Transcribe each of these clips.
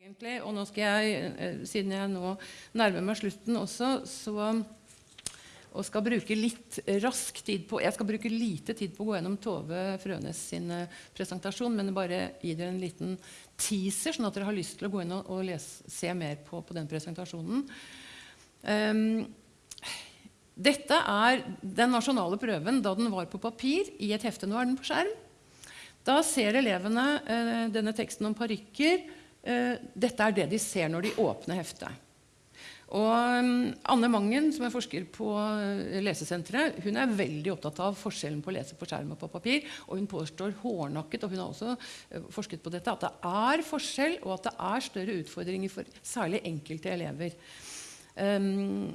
egentlig, og nå skal jeg, eh, siden jeg nå nærmer meg slutten også, så og skal bruke litt rask tid på Jeg skal bruke lite tid på å gå gjennom Tove Frønes sin eh, presentasjon, men bare gi dere en liten teaser, sånn at dere har lyst til å gå inn og, og lese, se mer på, på den presentasjonen. Um, dette er den nasjonale prøven da den var på papir i et hefte. Nå er den på skjerm. Da ser elevene uh, denne teksten om parykker. Uh, dette er det de ser når de åpner heftet. Og um, Anne Mangen, som er forsker på uh, Lesesenteret, hun er veldig opptatt av forskjellen på å lese på skjerm og på papir. Og hun påstår hårnakket, og hun har også uh, forsket på dette, at det er forskjell, og at det er større utfordringer for særlig enkelte elever. Um,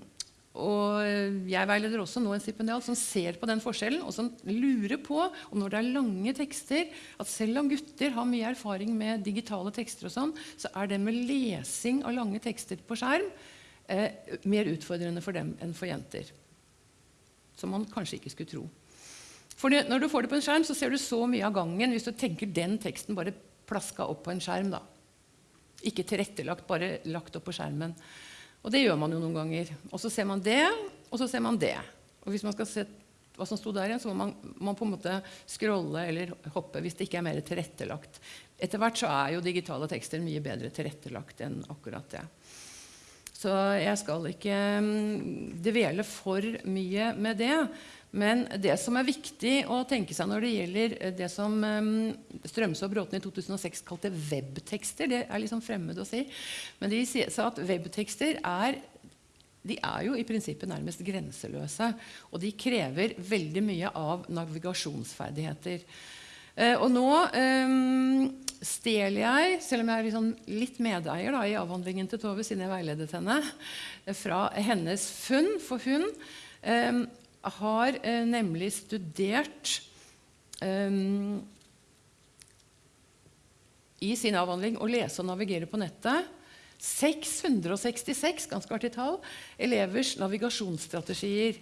og jeg veileder også nå en stipendial som ser på den forskjellen, og som lurer på om når det er lange tekster, at selv om gutter har mye erfaring med digitale tekster, og sånn, så er det med lesing av lange tekster på skjerm eh, mer utfordrende for dem enn for jenter. Som man kanskje ikke skulle tro. For når du får det på en skjerm, så ser du så mye av gangen hvis du tenker den teksten bare plaska opp på en skjerm. da. Ikke tilrettelagt, bare lagt opp på skjermen. Og det gjør man jo noen ganger. Og så ser man det, og så ser man det. Og hvis man skal se hva som sto der igjen, så må man, man på en måte scrolle eller hoppe hvis det ikke er mer tilrettelagt. Etter hvert så er jo digitale tekster mye bedre tilrettelagt enn akkurat det. Så jeg skal ikke mm, dvele for mye med det. Men det som er viktig å tenke seg når det gjelder eh, det som mm, Strømsø og Bråten i 2006 kalte webtekster Det er liksom fremmed å si. Men de sa at webtekster er de er jo i prinsippet nærmest grenseløse. Og de krever veldig mye av navigasjonsferdigheter. Eh, og nå stjeler jeg, selv om jeg er liksom litt medeier da, i avhandlingen til Tove, siden jeg veiledet henne, fra hennes funn. For hun um, har uh, nemlig studert um, i sin avhandling å lese og navigere på nettet 666 ganske artig tall, elevers navigasjonsstrategier.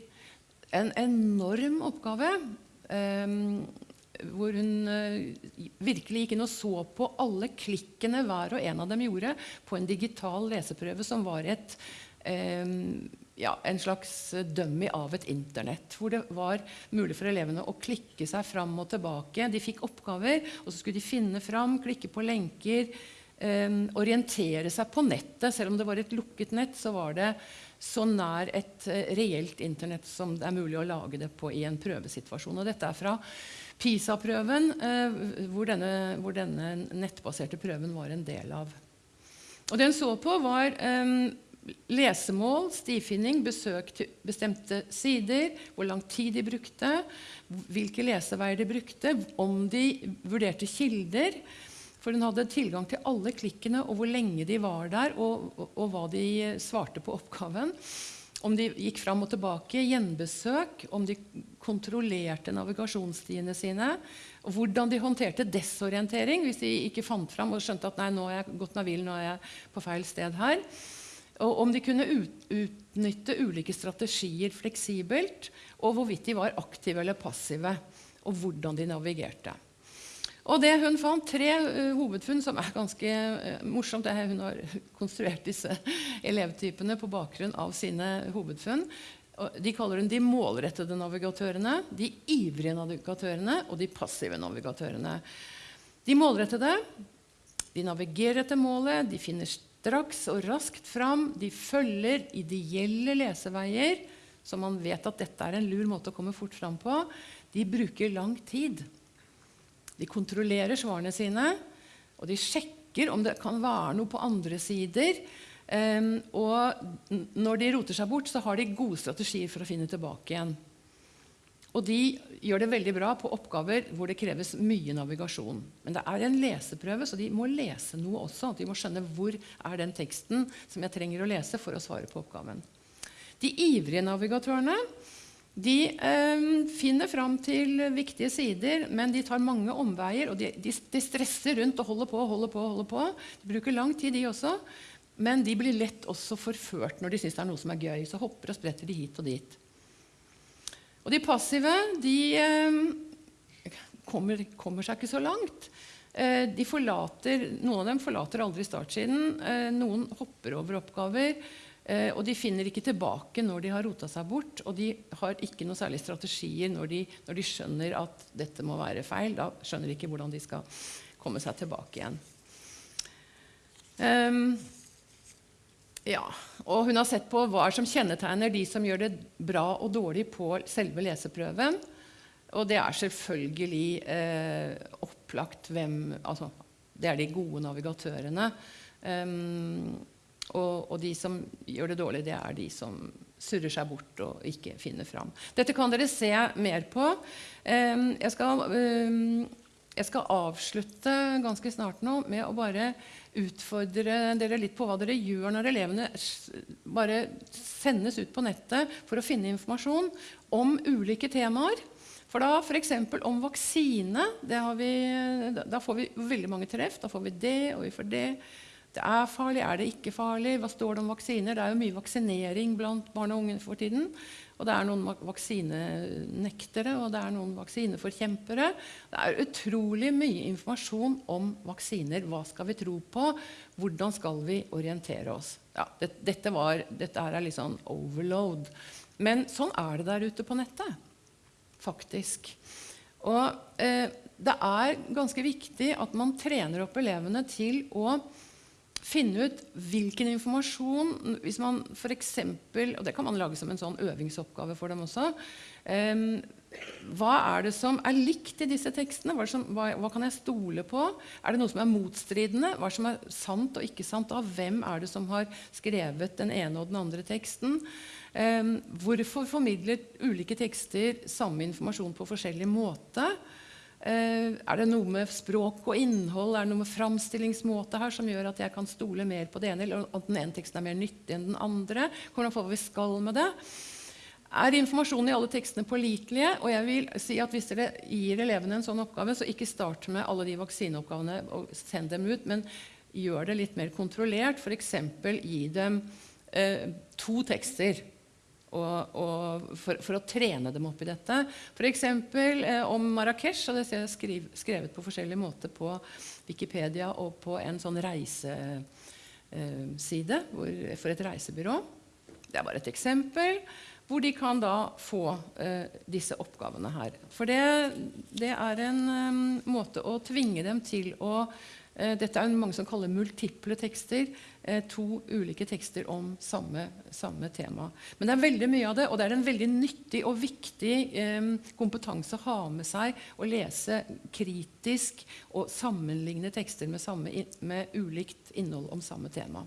En enorm oppgave. Hvor hun uh, virkelig gikk inn og så på alle klikkene hver og en av dem gjorde på en digital leseprøve som var et, um, ja, en slags dummy av et Internett. Hvor det var mulig for elevene å klikke seg fram og tilbake. De fikk oppgaver, og så skulle de finne fram, klikke på lenker. Um, orientere seg på nettet. Selv om det var et lukket nett, så var det så nær et uh, reelt Internett som det er mulig å lage det på i en prøvesituasjon. Og dette er fra PISA-prøven, eh, hvor, hvor, denne nettbaserte prøven var en del av. Og det hun så på, var eh, lesemål, stifinning, besøk til bestemte sider, hvor lang tid de brukte, hvilke leseveier de brukte, om de vurderte kilder. For hun hadde tilgang til alle klikkene og hvor lenge de var der, og, og, og hva de svarte på oppgaven om de gikk fram og tilbake, gjenbesøk, om de kontrollerte navigasjonsstiene sine, og hvordan de håndterte desorientering hvis de ikke fant fram og skjønte at nei, nå har jeg gått meg nå er jeg på feil sted her. Og om de kunne ut, utnytte ulike strategier fleksibelt, og hvorvidt de var aktive eller passive, og hvordan de navigerte. Og det hun fant, tre uh, hovedfunn som er ganske uh, morsomt. Det hun har konstruert disse elevtypene på bakgrunn av sine hovedfunn. De kaller hun de målrettede navigatørene, de ivrige navigatørene og de passive navigatørene. De målrettede de navigerer etter målet, de finner straks og raskt fram. De følger ideelle leseveier, så man vet at dette er en lur måte å komme fort fram på. De bruker lang tid. De kontrollerer svarene sine, og de sjekker om det kan være noe på andre sider. Um, og når de roter seg bort, så har de gode strategier for å finne tilbake igjen. Og de gjør det veldig bra på oppgaver hvor det kreves mye navigasjon. Men det er en leseprøve, så de må lese noe også. De må skjønne hvor er den teksten som jeg trenger å lese for å svare på oppgaven. De ivrige navigatørene de øh, finner fram til viktige sider, men de tar mange omveier. og de, de, de, stresser rundt og holder på holder på. holder på. De bruker lang tid, de også. Men de blir lett også forført når de syns det er noe som er gøy. Så hopper og spretter de hit og dit. Og de passive de øh, kommer, kommer, seg ikke så langt. Eh, de forlater, noen av dem forlater aldri startsiden. Eh, noen hopper over oppgaver. Eh, og de finner ikke tilbake når de har rota seg bort. Og de har ikke noe særlig strategier når de, når de skjønner at dette må være feil. Da skjønner de ikke hvordan de skal komme seg tilbake igjen. Um, ja, og Hun har sett på hva som kjennetegner de som gjør det bra og dårlig på selve leseprøven. Og det er selvfølgelig eh, opplagt hvem altså, Det er de gode navigatørene. Um, og, og, de som gjør det dårlig, det er de som surrer seg bort og ikke finner fram. Dette kan dere se mer på. Jeg, skal, jeg skal avslutte ganske snart nå med å bare utfordre dere litt på hva dere gjør når elevene bare sendes ut på nettet for å finne informasjon om ulike temaer. For da f.eks. om vaksine vi, Da får vi veldig mange treff. Da får vi det, og vi får det. Det er farlig, er det ikke farlig? Hva står det om vaksiner? Det er jo mye vaksinering blant barn og unge for tiden. Og det er noen vaksinenektere, og det er noen vaksineforkjempere. Det er utrolig mye informasjon om vaksiner. Hva skal vi tro på? Hvordan skal vi orientere oss? Ja, det, dette, var, dette er litt sånn overload. Men sånn er det der ute på nettet faktisk. Og eh, det er ganske viktig at man trener opp elevene til å finne ut hvilken informasjon hvis man for eksempel, Og det kan man lage som en sånn øvingsoppgave for dem også. Um, hva er det som er likt i disse tekstene? Hva, som, hva, hva, kan jeg stole på? Er det noe som er motstridende? Hva som er sant og ikke sant? Av hvem er det som har skrevet den ene og den andre teksten? Um, hvorfor formidler ulike tekster samme informasjon på forskjellig måte? Uh, er det noe med språk og innhold er det noe med framstillingsmåte her som gjør at jeg kan stole mer på det ene, eller at den ene teksten er mer nyttig enn den andre? Hvordan får vi skal med det? Er informasjonen i alle tekstene pålitelige? Og jeg vil si at Hvis dere gir elevene en sånn oppgave, så ikke start med alle de vaksineoppgavene og send dem ut, men gjør det litt mer kontrollert. F.eks. gi dem eh, to tekster og, og for, for, å trene dem opp i dette. F.eks. Eh, om Marrakech. og Det er skriv, skrevet på forskjellig måte på Wikipedia og på en sånn reiseside hvor, for et reisebyrå. Det er bare et eksempel. Hvor de kan da få eh, disse oppgavene her. For det, det er en um, måte å tvinge dem til å Eh, dette er mange som kaller multiple tekster. Eh, to ulike tekster om samme, samme, tema. Men det er veldig mye av det, og det er en veldig nyttig og viktig eh, kompetanse å ha med seg å lese kritisk og sammenligne tekster med, samme, med ulikt innhold om samme tema.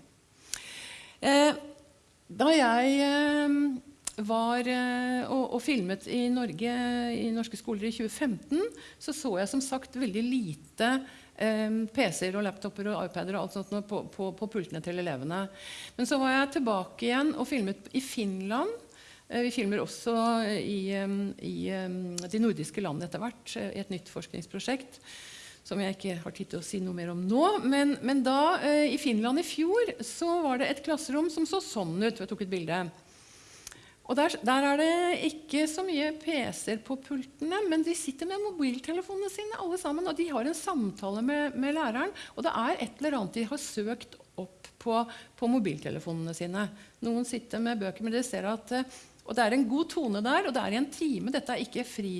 Da jeg var og, og, filmet i Norge i norske skoler i 2015, så så jeg som sagt veldig lite PC-er og laptoper og iPader og alt sånt på, på, på, pultene til elevene. Men så var jeg tilbake igjen og filmet i Finland. Eh, vi filmer også i, i de nordiske landene etter hvert eh, i et nytt forskningsprosjekt som jeg ikke har tid til å si noe mer om nå. Men, men da, eh, i Finland i fjor, så var det et klasserom som så sånn ut. Jeg tok et bilde. Og der, der, er det ikke så mye PC-er på pultene, men de sitter med mobiltelefonene sine alle sammen, og de har en samtale med, med læreren. Og det er et eller annet de har søkt opp på, på mobiltelefonene sine. Noen sitter med bøker, men dere ser at eh, og det er en god tone der, og det er i en time. Dette er ikke fri,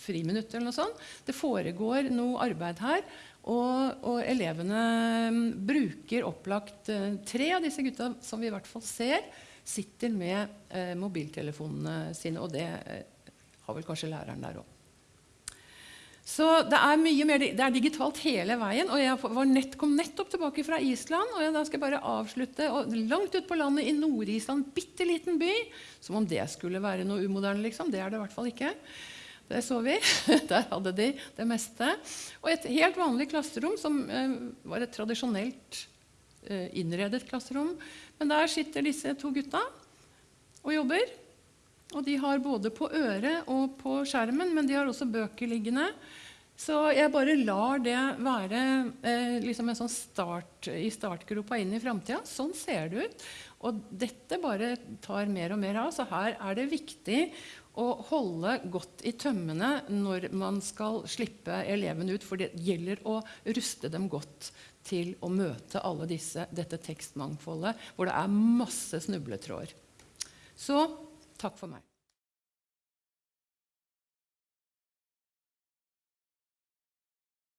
friminutt eller noe sånt. Det foregår noe arbeid her. Og, og elevene mm, bruker opplagt uh, tre av disse gutta som vi i hvert fall ser, sitter med eh, mobiltelefonene sine. Og det eh, har vel kanskje læreren der òg. Så det er mye mer, det er digitalt hele veien. og Jeg nett, kom nettopp tilbake fra Island. og jeg, Da skal jeg bare avslutte. Og langt ute på landet i Nord-Island, bitte liten by. Som om det skulle være noe umoderne. liksom. Det er det i hvert fall ikke. Det så vi. Der hadde de det meste. Og et helt vanlig klasserom som eh, var et tradisjonelt eh, innredet klasserom men der sitter disse to gutta og jobber. Og de har både på øret og på skjermen, men de har også bøker liggende. Så jeg bare lar det være eh, liksom en sånn start i startgropa inn i framtida. Sånn ser det ut. Og dette bare tar mer og mer av. Så her er det viktig å holde godt i tømmene når man skal slippe elevene ut. For det gjelder å ruste dem godt til å møte alle disse, dette tekstmangfoldet hvor det er masse snubletråder. Så takk for meg.